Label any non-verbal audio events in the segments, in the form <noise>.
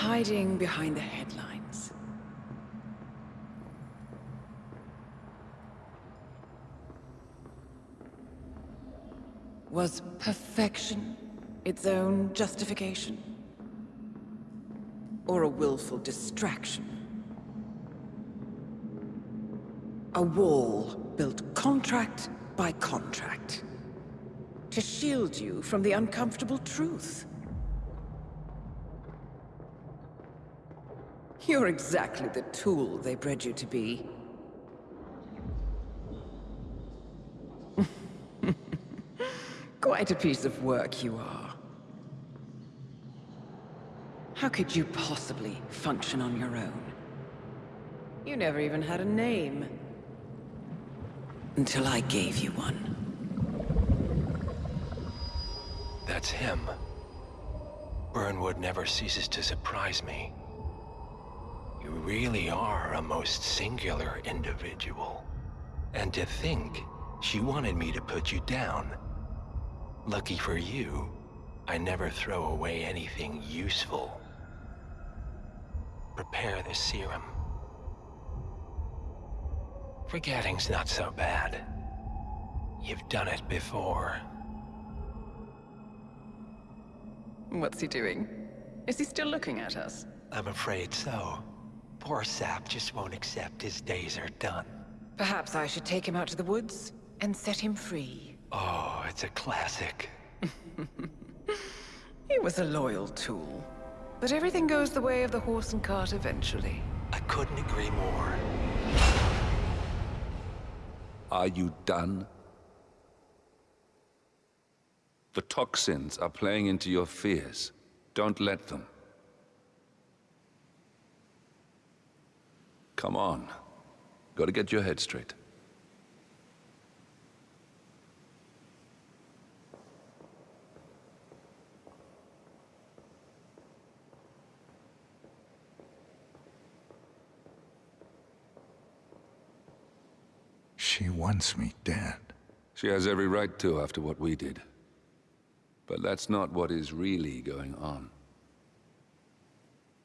hiding behind the headlines. Was perfection its own justification? Or a willful distraction? A wall built contract by contract. To shield you from the uncomfortable truth. You're exactly the tool they bred you to be. <laughs> Quite a piece of work you are. How could you possibly function on your own? You never even had a name. Until I gave you one. That's him. Burnwood never ceases to surprise me. You really are a most singular individual. And to think, she wanted me to put you down. Lucky for you, I never throw away anything useful. Prepare the serum. Forgetting's not so bad. You've done it before. What's he doing? Is he still looking at us? I'm afraid so. Poor Sap just won't accept his days are done. Perhaps I should take him out to the woods and set him free. Oh, it's a classic. <laughs> He was a loyal tool. But everything goes the way of the horse and cart eventually. I couldn't agree more. Are you done? The toxins are playing into your fears. Don't let them. Come on. Gotta get your head straight. She wants me dead. She has every right to after what we did. But that's not what is really going on.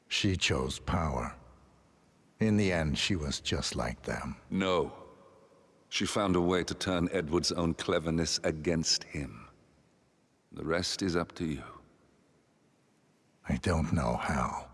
She chose power. In the end, she was just like them. No. She found a way to turn Edward's own cleverness against him. The rest is up to you. I don't know how.